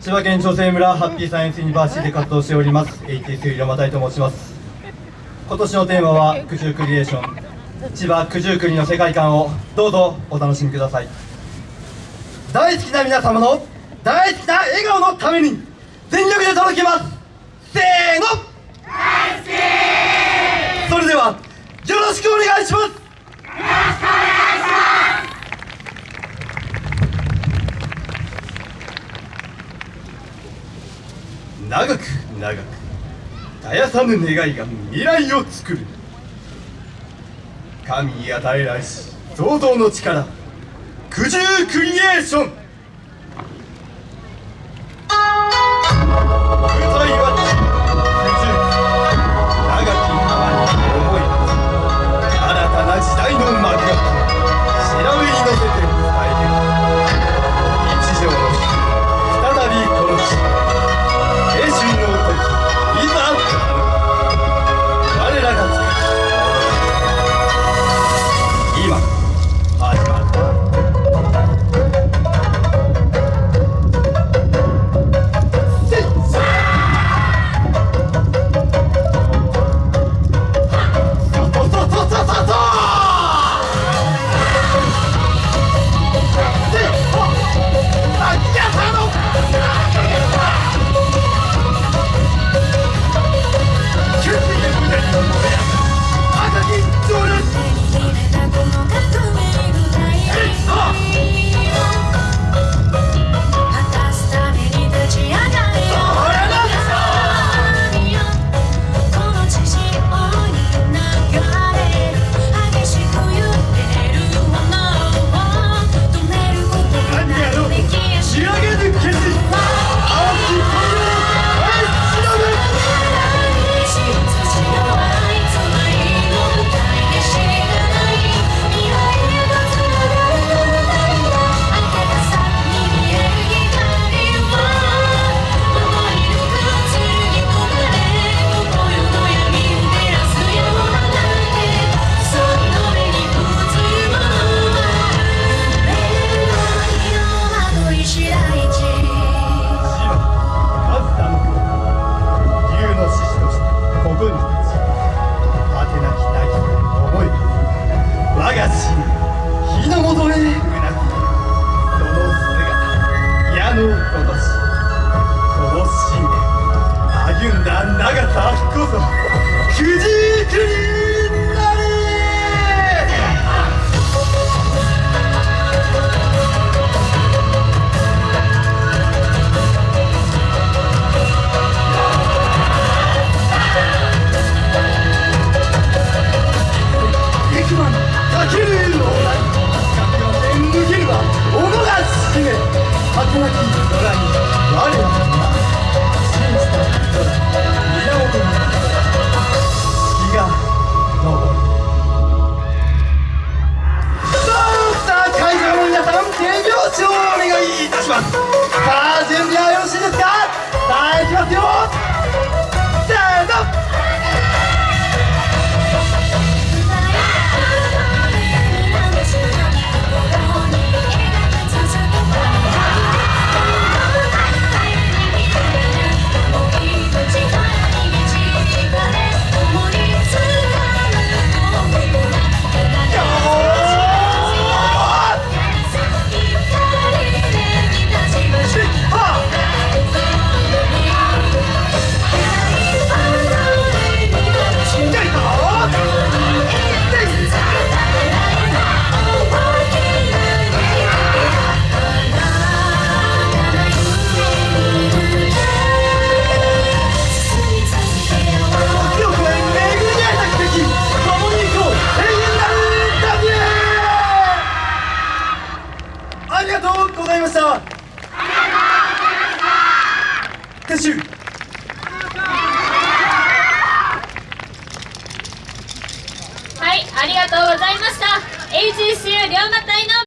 千葉県長生村ハッピーサイエンスユニバーシティで活動しております。ATS 山田と申します。今年のテーマは九十クリエーション。千葉九十九里の世界観をどうぞお楽しみください。大好きな皆様の大好きな笑顔のために全力で届けますせーの大好きそれではよろしくお願いします長く長く絶やさぬ願いが未来を作る。神に与えられし創造の力。九十クリエーション。なき空に我らが信じた人だ AGCU 龍馬隊の